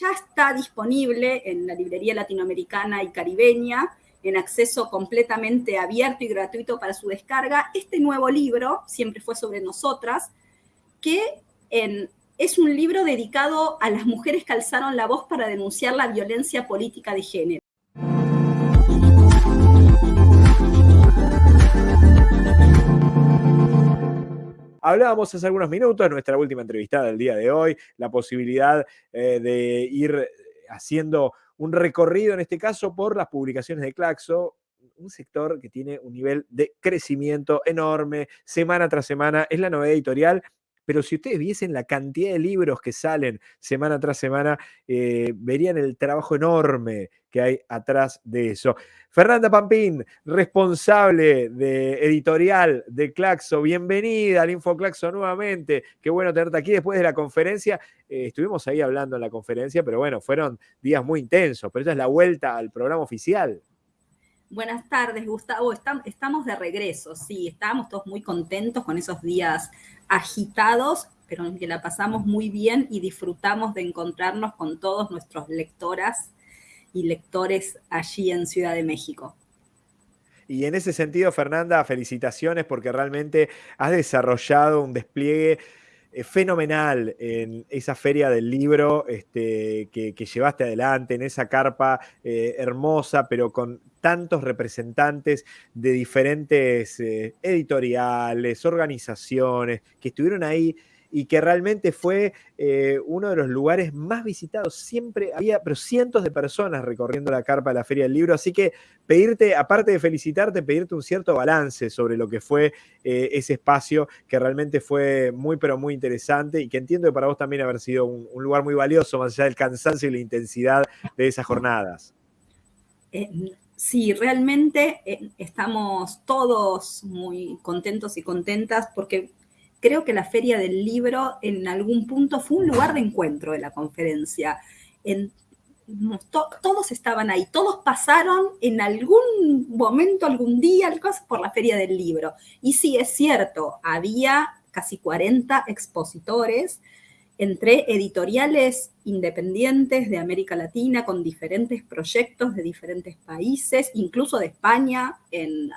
ya está disponible en la librería latinoamericana y caribeña, en acceso completamente abierto y gratuito para su descarga, este nuevo libro, Siempre fue sobre nosotras, que es un libro dedicado a las mujeres que alzaron la voz para denunciar la violencia política de género. Hablábamos hace algunos minutos, nuestra última entrevistada del día de hoy, la posibilidad eh, de ir haciendo un recorrido, en este caso, por las publicaciones de Claxo, un sector que tiene un nivel de crecimiento enorme, semana tras semana, es la novedad editorial pero si ustedes viesen la cantidad de libros que salen semana tras semana, eh, verían el trabajo enorme que hay atrás de eso. Fernanda Pampín, responsable de editorial de Claxo, bienvenida al InfoClaxo nuevamente. Qué bueno tenerte aquí después de la conferencia. Eh, estuvimos ahí hablando en la conferencia, pero bueno, fueron días muy intensos, pero esta es la vuelta al programa oficial. Buenas tardes, Gustavo. Estamos de regreso, sí, estábamos todos muy contentos con esos días agitados, pero en que la pasamos muy bien y disfrutamos de encontrarnos con todos nuestros lectoras y lectores allí en Ciudad de México. Y en ese sentido, Fernanda, felicitaciones porque realmente has desarrollado un despliegue eh, fenomenal en esa feria del libro este, que, llevaste adelante, en esa carpa eh, hermosa, pero con tantos representantes de diferentes eh, editoriales, organizaciones, que estuvieron ahí y que realmente fue eh, uno de los lugares más visitados. Siempre había, pero cientos de personas recorriendo la carpa de la Feria del Libro. Así que pedirte, aparte de felicitarte, pedirte un cierto balance sobre lo que fue eh, ese espacio, que realmente fue muy, pero muy interesante y que entiendo que para vos también haber sido un, lugar muy valioso, más allá del cansancio y la intensidad de esas jornadas. Eh, sí, realmente estamos todos muy contentos y contentas porque creo que la Feria del Libro en algún punto fue un lugar de encuentro de la conferencia. todos estaban ahí, todos pasaron en algún momento, algún día, por la Feria del Libro. Y sí, es cierto, había casi 40 expositores entre editoriales independientes de América Latina con diferentes proyectos de diferentes países, incluso de España, en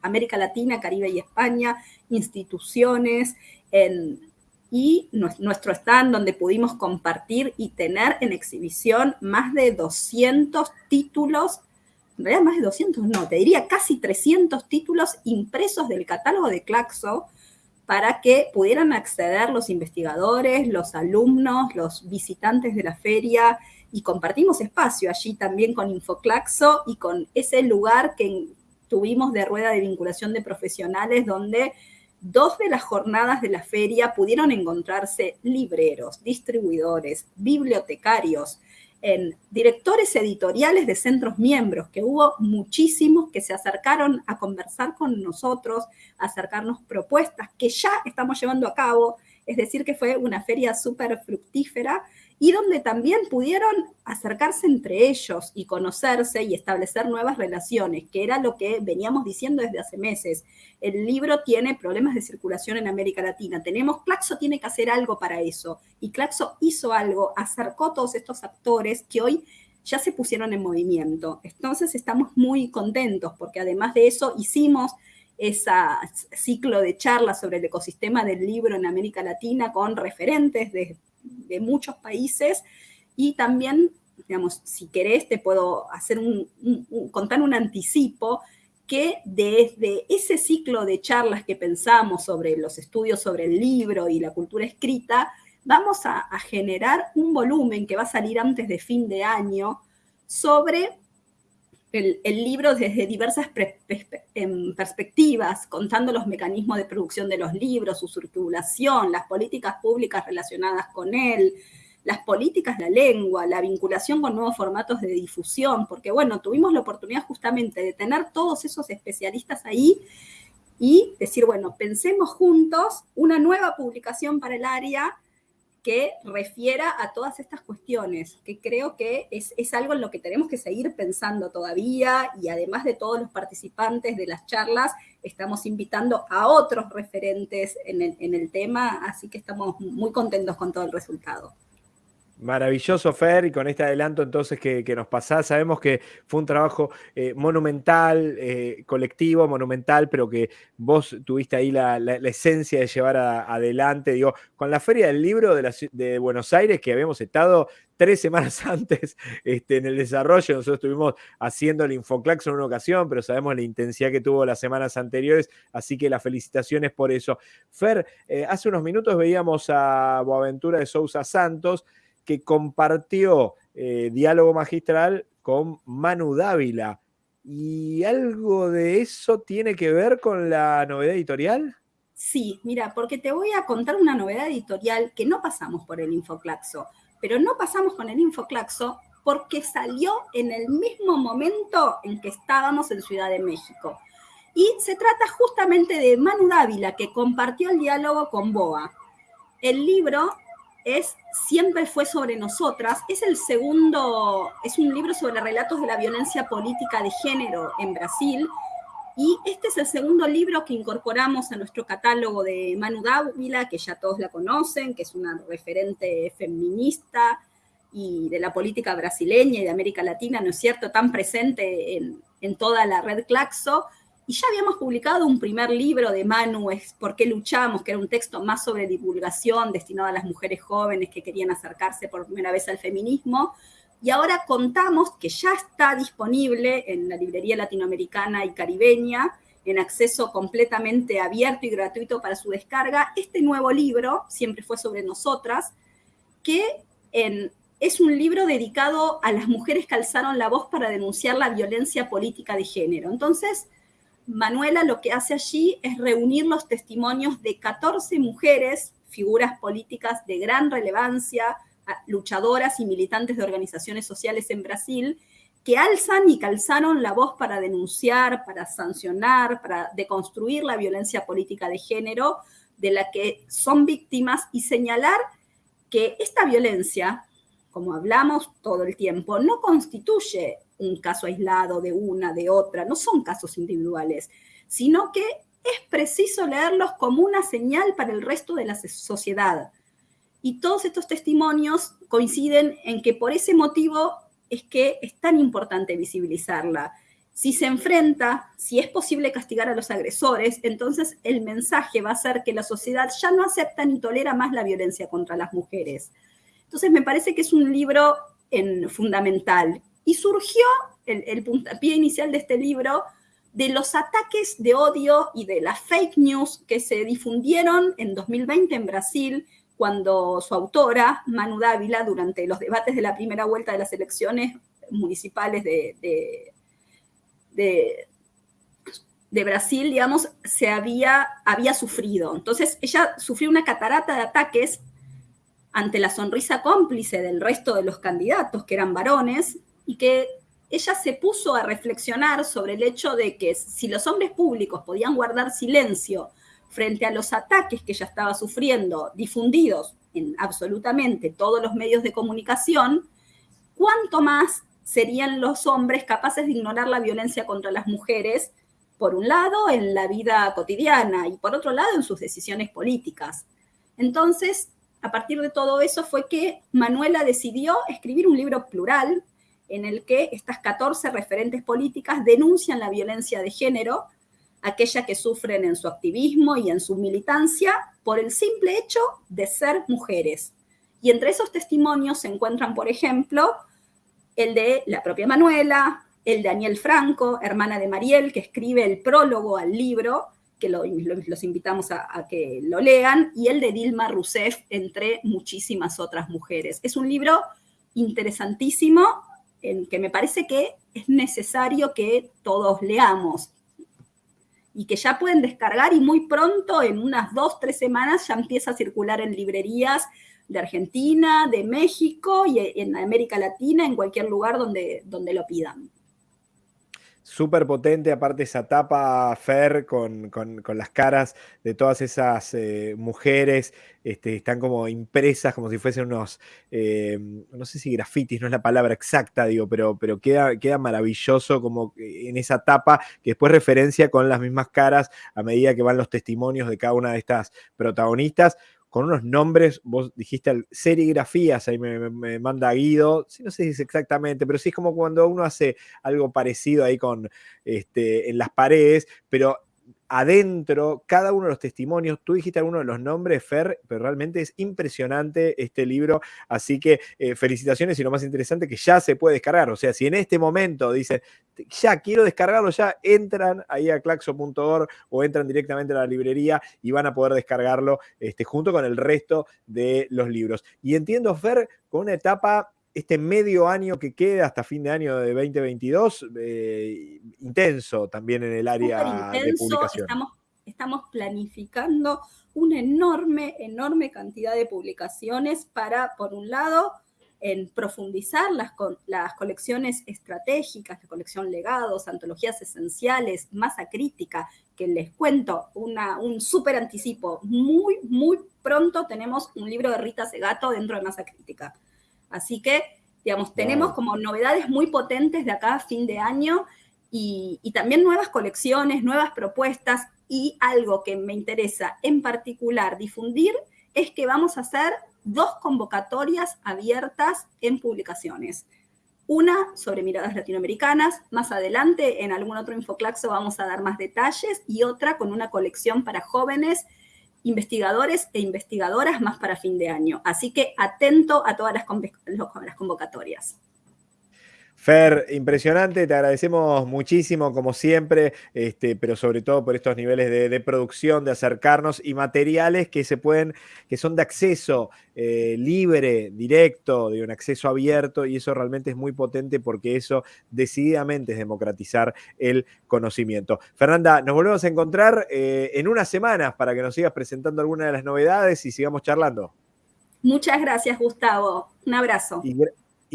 América Latina, Caribe y España, instituciones, y nuestro stand donde pudimos compartir y tener en exhibición más de 200 títulos, en realidad más de 200, no, te diría casi 300 títulos impresos del catálogo de Claxo, para que pudieran acceder los investigadores, los alumnos, los visitantes de la feria y compartimos espacio allí también con Infoclaxo y con ese lugar que tuvimos de rueda de vinculación de profesionales donde dos de las jornadas de la feria pudieron encontrarse libreros, distribuidores, bibliotecarios, directores editoriales de centros miembros, que hubo muchísimos que se acercaron a conversar con nosotros, a acercarnos propuestas que ya estamos llevando a cabo, es decir, que fue una feria súper fructífera y donde también pudieron acercarse entre ellos y conocerse y establecer nuevas relaciones, que era lo que veníamos diciendo desde hace meses. El libro tiene problemas de circulación en América Latina. Tenemos, Claxo tiene que hacer algo para eso. Y Claxo hizo algo, acercó todos estos actores que hoy ya se pusieron en movimiento. Entonces estamos muy contentos porque además de eso hicimos ese ciclo de charlas sobre el ecosistema del libro en América Latina con referentes de muchos países. Y también, digamos, si querés, te puedo hacer un, contar un anticipo que desde ese ciclo de charlas que pensamos sobre los estudios sobre el libro y la cultura escrita, vamos a, generar un volumen que va a salir antes de fin de año sobre el, libro desde diversas em, perspectivas, contando los mecanismos de producción de los libros, su circulación, las políticas públicas relacionadas con él, las políticas la lengua, la vinculación con nuevos formatos de difusión, porque bueno, tuvimos la oportunidad justamente de tener todos esos especialistas ahí y decir, bueno, pensemos juntos una nueva publicación para el área que refiera a todas estas cuestiones, que creo que es, algo en lo que tenemos que seguir pensando todavía y además de todos los participantes de las charlas, estamos invitando a otros referentes en el, en el tema, así que estamos muy contentos con todo el resultado. Maravilloso, Fer, y con este adelanto entonces que, nos pasás, sabemos que fue un trabajo eh, monumental, eh, colectivo, monumental, pero que vos tuviste ahí la, esencia de llevar adelante, digo, con la Feria del Libro de, Buenos Aires, que habíamos estado tres semanas antes este, en el desarrollo, nosotros estuvimos haciendo el Infoclax en una ocasión, pero sabemos la intensidad que tuvo las semanas anteriores, así que las felicitaciones por eso. Fer, eh, hace unos minutos veíamos a Boaventura de Sousa Santos, que compartió eh, diálogo magistral con Manu Dávila. ¿Y algo de eso tiene que ver con la novedad editorial? Sí, mira, porque te voy a contar una novedad editorial que no pasamos por el Infoclaxo, pero no pasamos con el Infoclaxo porque salió en el mismo momento en que estábamos en Ciudad de México. Y se trata justamente de Manu Dávila, que compartió el diálogo con Boa. El libro es Siempre fue sobre nosotras. Es el segundo, es un libro sobre relatos de la violencia política de género en Brasil. Y este es el segundo libro que incorporamos a nuestro catálogo de Manu Dávila, que ya todos la conocen, que es una referente feminista y de la política brasileña y de América Latina, ¿no es cierto?, tan presente en, en toda la red Claxo y ya habíamos publicado un primer libro de Manu, es ¿Por qué luchamos?, que era un texto más sobre divulgación destinado a las mujeres jóvenes que querían acercarse por primera vez al feminismo. Y ahora contamos que ya está disponible en la librería latinoamericana y caribeña, en acceso completamente abierto y gratuito para su descarga, este nuevo libro, Siempre fue sobre nosotras, que es un libro dedicado a las mujeres que alzaron la voz para denunciar la violencia política de género. Entonces, Manuela lo que hace allí es reunir los testimonios de 14 mujeres, figuras políticas de gran relevancia, luchadoras y militantes de organizaciones sociales en Brasil, que alzan y calzaron la voz para denunciar, para sancionar, para deconstruir la violencia política de género de la que son víctimas y señalar que esta violencia, como hablamos todo el tiempo, no constituye un caso aislado de una, de otra, no son casos individuales, sino que es preciso leerlos como una señal para el resto de la sociedad. Y todos estos testimonios coinciden en que por ese motivo es que es tan importante visibilizarla. Si se enfrenta, si es posible castigar a los agresores, entonces el mensaje va a ser que la sociedad ya no acepta ni tolera más la violencia contra las mujeres. Entonces me parece que es un libro en, fundamental y surgió el, puntapié inicial de este libro de los ataques de odio y de las fake news que se difundieron en 2020 en Brasil cuando su autora, Manu Dávila, durante los debates de la primera vuelta de las elecciones municipales de, de, de, Brasil, digamos, se había, había sufrido. Entonces, ella sufrió una catarata de ataques ante la sonrisa cómplice del resto de los candidatos, que eran varones, y que ella se puso a reflexionar sobre el hecho de que si los hombres públicos podían guardar silencio frente a los ataques que ella estaba sufriendo, difundidos en absolutamente todos los medios de comunicación, ¿cuánto más serían los hombres capaces de ignorar la violencia contra las mujeres, por un lado, en la vida cotidiana y por otro lado, en sus decisiones políticas? Entonces, a partir de todo eso fue que Manuela decidió escribir un libro plural en el que estas 14 referentes políticas denuncian la violencia de género, aquella que sufren en su activismo y en su militancia por el simple hecho de ser mujeres. Y entre esos testimonios se encuentran, por ejemplo, el de la propia Manuela, el de Daniel Franco, hermana de Mariel, que escribe el prólogo al libro, que los invitamos a, a, que lo lean, y el de Dilma Rousseff, entre muchísimas otras mujeres. Es un libro interesantísimo en que me parece que es necesario que todos leamos y que ya pueden descargar y muy pronto, en unas dos, tres semanas, ya empieza a circular en librerías de Argentina, de México y en América Latina, en cualquier lugar donde, donde lo pidan súper potente, aparte esa tapa Fer con, las caras de todas esas eh, mujeres, este, están como impresas como si fuesen unos, eh, no sé si grafitis, no es la palabra exacta, digo, pero, pero queda, queda maravilloso como en esa tapa que después referencia con las mismas caras a medida que van los testimonios de cada una de estas protagonistas con unos nombres, vos dijiste serigrafías, ahí me, manda Guido, no sé si es exactamente, pero sí es como cuando uno hace algo parecido ahí con, este, en las paredes, pero adentro, cada uno de los testimonios, tú dijiste alguno de los nombres, Fer, pero realmente es impresionante este libro, así que eh, felicitaciones y lo más interesante que ya se puede descargar, o sea, si en este momento dicen, ya quiero descargarlo, ya entran ahí a claxo.org o entran directamente a la librería y van a poder descargarlo este, junto con el resto de los libros. Y entiendo, Fer, con una etapa este medio año que queda hasta fin de año de 2022, eh, intenso también en el área de publicación. Estamos, estamos planificando una enorme, enorme cantidad de publicaciones para, por un lado, en profundizar las, las, colecciones estratégicas, la colección legados, antologías esenciales, masa crítica, que les cuento una, un súper anticipo. Muy, muy pronto tenemos un libro de Rita Segato dentro de masa crítica. Así que, digamos, tenemos como novedades muy potentes de acá a fin de año y, también nuevas colecciones, nuevas propuestas y algo que me interesa en particular difundir es que vamos a hacer dos convocatorias abiertas en publicaciones. Una sobre miradas latinoamericanas, más adelante en algún otro Infoclaxo vamos a dar más detalles, y otra con una colección para jóvenes investigadores e investigadoras más para fin de año. Así que atento a todas las, convocatorias. Fer, impresionante, te agradecemos muchísimo como siempre, este, pero sobre todo por estos niveles de, producción, de acercarnos y materiales que se pueden, que son de acceso eh, libre, directo, de un acceso abierto, y eso realmente es muy potente porque eso decididamente es democratizar el conocimiento. Fernanda, nos volvemos a encontrar eh, en unas semanas para que nos sigas presentando algunas de las novedades y sigamos charlando. Muchas gracias, Gustavo. Un abrazo. Y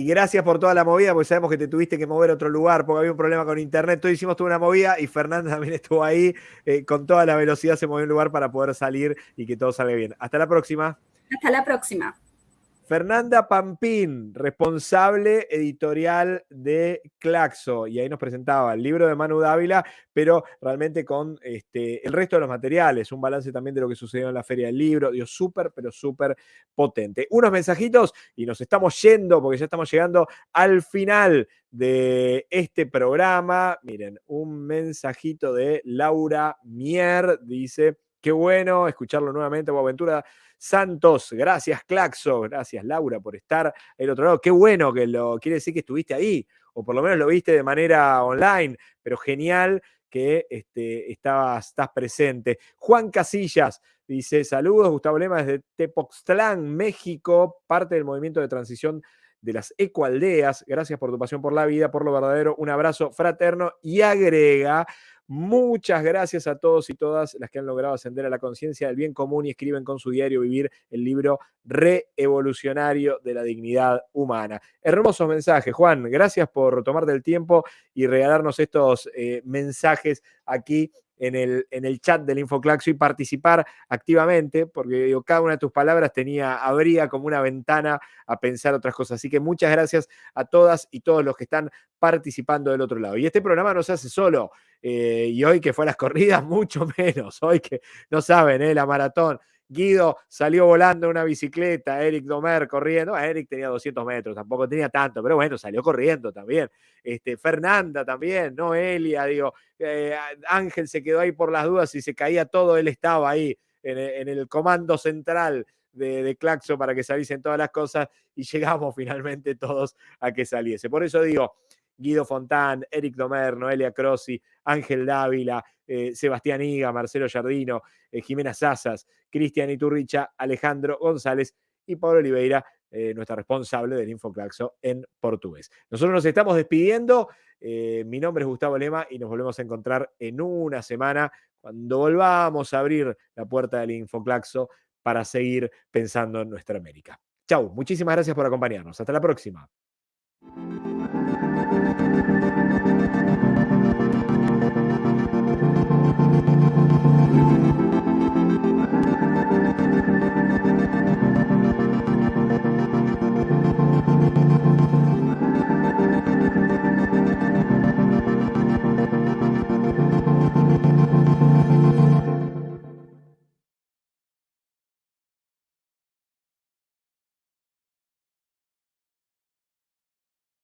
gracias por toda la movida, porque sabemos que te tuviste que mover a otro lugar porque había un problema con internet. Todos hicimos toda una movida y Fernanda también estuvo ahí. Eh, con toda la velocidad se movió un lugar para poder salir y que todo salga bien. Hasta la próxima. Hasta la próxima. Fernanda Pampín, responsable editorial de Claxo, y ahí nos presentaba el libro de Manu Dávila, pero realmente con este, el resto de los materiales, un balance también de lo que sucedió en la Feria del Libro, dio súper, pero súper potente. Unos mensajitos y nos estamos yendo, porque ya estamos llegando al final de este programa. Miren, un mensajito de Laura Mier, dice, qué bueno escucharlo nuevamente, Boaventura Santos, gracias Claxo, gracias Laura por estar el otro lado. Qué bueno que lo quiere decir que estuviste ahí, o por lo menos lo viste de manera online, pero genial que este, estabas, estás presente. Juan Casillas dice: Saludos, Gustavo Lema desde Tepoztlán, México, parte del movimiento de transición de las ecoaldeas. Gracias por tu pasión por la vida, por lo verdadero. Un abrazo fraterno y agrega. Muchas gracias a todos y todas las que han logrado ascender a la conciencia del bien común y escriben con su diario vivir el libro reevolucionario de la dignidad humana. Hermosos mensajes, Juan. Gracias por tomarte el tiempo y regalarnos estos eh, mensajes aquí en el, en el chat del Infoclaxo y participar activamente, porque cada una de tus palabras tenía, abría como una ventana a pensar otras cosas. Así que muchas gracias a todas y todos los que están participando del otro lado. Y este programa no se hace solo, eh, y hoy que fue a las corridas, mucho menos, hoy que no saben, eh, la maratón Guido salió volando una bicicleta, Eric Domer corriendo. Eric tenía 200 metros, tampoco tenía tanto, pero bueno, salió corriendo también. Este, Fernanda también, Noelia, digo, eh, Ángel se quedó ahí por las dudas y se caía todo, él estaba ahí en, el comando central de, de, Claxo para que saliesen todas las cosas y llegamos finalmente todos a que saliese. Por eso digo, Guido Fontán, Eric Domer, Noelia Crossi, Ángel Dávila, eh, Sebastián Higa, Marcelo Jardino, eh, Jimena Sazas, Cristian Iturricha, Alejandro González y Pablo Oliveira, eh, nuestra responsable del Infoclaxo en portugués. Nosotros nos estamos despidiendo. mi nombre es Gustavo Lema y nos volvemos a encontrar en una semana cuando volvamos a abrir la puerta del Infoclaxo para seguir pensando en nuestra América. Chau, muchísimas gracias por acompañarnos. Hasta la próxima.